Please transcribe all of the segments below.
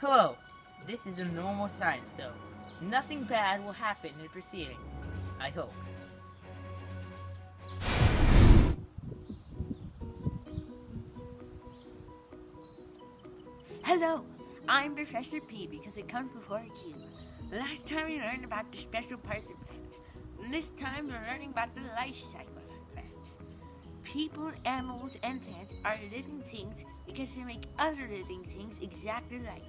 Hello. This is a normal sign, so nothing bad will happen in the proceedings. I hope. Hello, I'm Professor P because it comes before a Q. Last time we learned about the special parts of plants. This time we're learning about the life cycle of plants. People, animals, and plants are living things because they make other living things exactly like.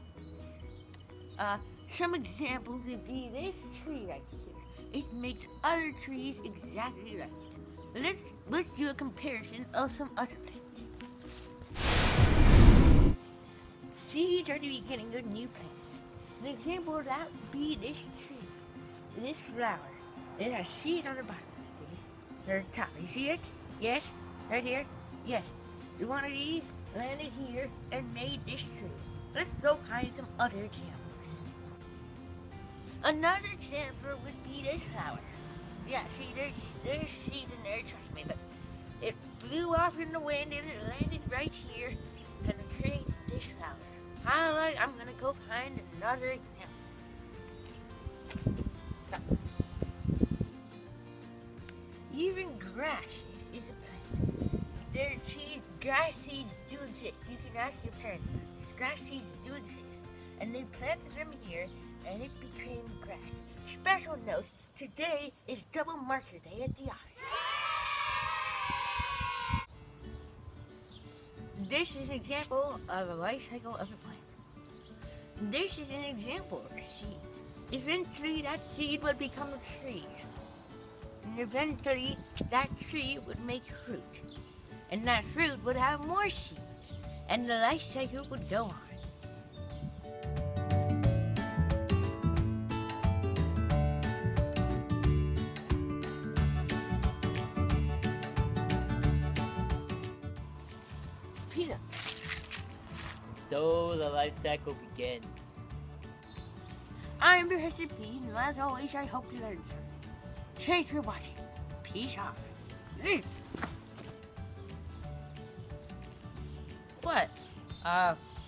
Uh, some examples would be this tree right here. It makes other trees exactly like. Let's, let's do a comparison of some other plants. Seeds are the beginning of new plants. An example of that would be this tree, this flower. It has seeds on the bottom of or top. You see it? Yes? Right here? Yes. You want one of these landed here and made this tree. Let's go find some other examples. Another example would be this flower. Yeah, see, there's, there's seeds in there, trust me, but it blew off in the wind and it landed right here and created this flower. Alright, I'm gonna go find another example. Even grass is, is a plant. There's seeds, grass seeds exist. You can ask your parents. Grass seeds do exist. And they planted them here and it became grass. Special note, today is double marker day at the office. This is an example of a life cycle of a plant. This is an example of a seed. Eventually that seed would become a tree. And eventually that tree would make fruit. And that fruit would have more seeds. And the life cycle would go on. Peter, So the life cycle begins. I'm Professor P, and as always, I hope you learned something. Thanks for watching. Peace out. What? Uh,